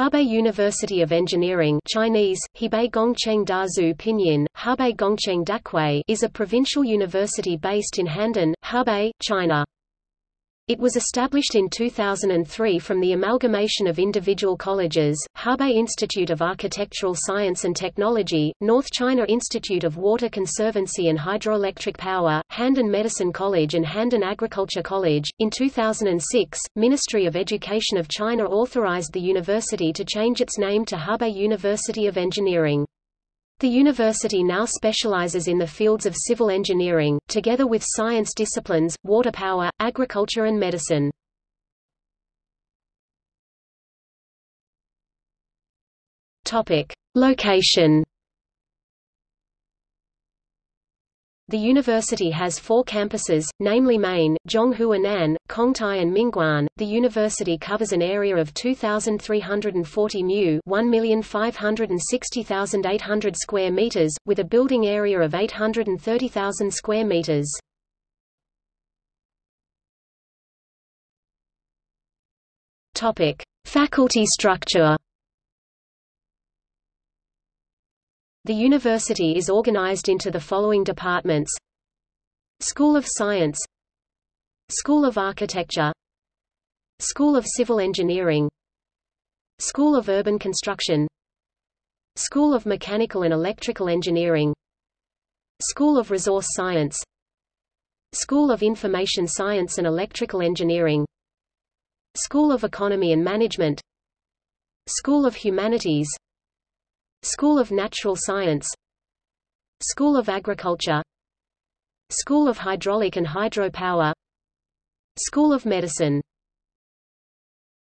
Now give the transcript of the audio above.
Hebei University of Engineering Chinese, Hebei Gongcheng Daxue Pinyin, Hebei Gongcheng Daxue is a provincial university based in Handan, Hebei, China. It was established in 2003 from the amalgamation of individual colleges, Hebei Institute of Architectural Science and Technology, North China Institute of Water Conservancy and Hydroelectric Power, Handan Medicine College and Handan Agriculture College. In 2006, Ministry of Education of China authorized the university to change its name to Hebei University of Engineering. The university now specializes in the fields of civil engineering, together with science disciplines, water power, agriculture and medicine. Topic. Location The university has four campuses, namely Main, Zhonghuanan, Congtai and Mingguan. The university covers an area of 2,340 mu 1,560,800 square meters, with a building area of 830,000 square meters. Topic: Faculty structure. The university is organized into the following departments School of Science School of Architecture School of Civil Engineering School of Urban Construction School of Mechanical and Electrical Engineering School of Resource Science School of Information Science and Electrical Engineering School of Economy and Management School of Humanities School of Natural Science School of Agriculture School of Hydraulic and Hydropower School of Medicine